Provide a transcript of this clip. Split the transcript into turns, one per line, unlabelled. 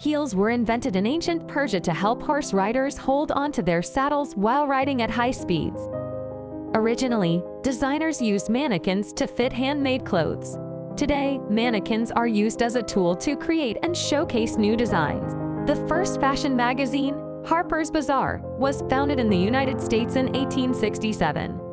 Heels were invented in ancient Persia to help horse riders hold onto their saddles while riding at high speeds. Originally, designers used mannequins to fit handmade clothes. Today, mannequins are used as a tool to create and showcase new designs. The first fashion magazine, Harper's Bazaar, was founded in the United States in 1867.